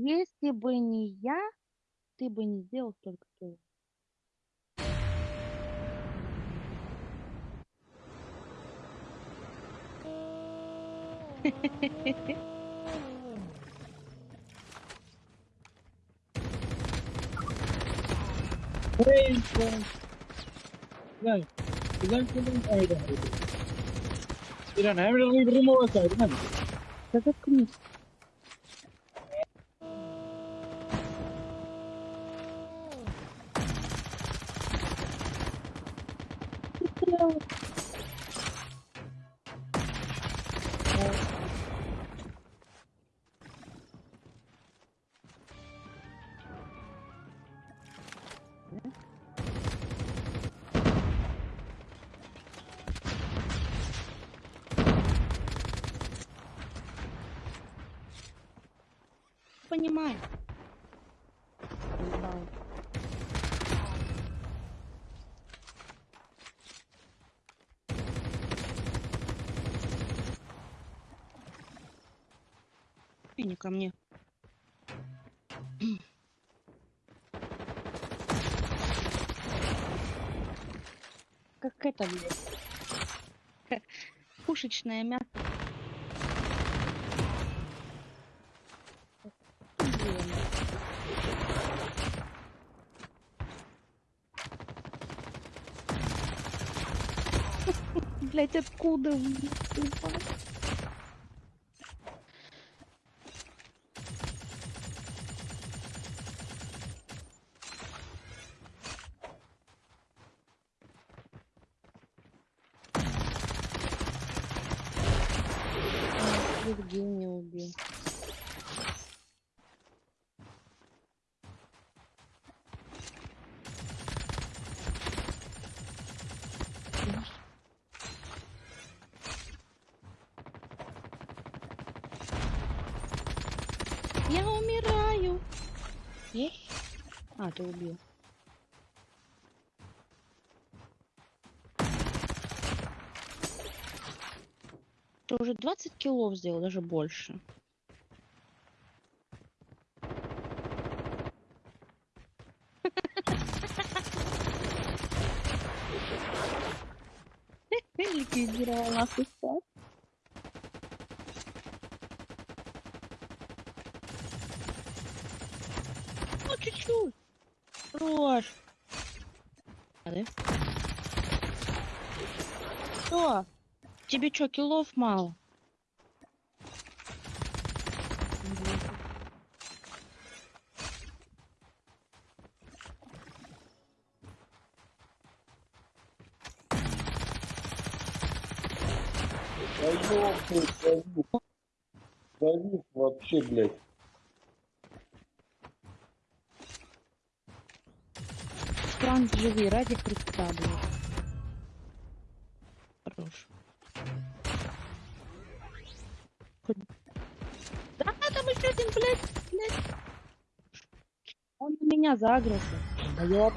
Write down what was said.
Если бы не я, ты бы не сделал столько кило. Hey, friend. Güzel. Güzel film aydı. İran hem de reading over side, man. Да заткнись. Понимаю. Понимаю. И не ко мне. Как это, блядь? Пушечное мясо. Блять, откуда? блядь, А, Евгения убил. Я умираю. Есть? А, ты убил. Ты уже 20 килов сделал, даже больше. Ликвидировал нахуй стат. Ну, чуть-чуть. Хорош. Что? Тебе чё, килов мало? Да завис. Вообще, блядь. Франц, живи, ради Христа, блядь. Хорош. Хоть- Да, там еще один, блядь, блядь. Он на меня загрузил. Да ёп.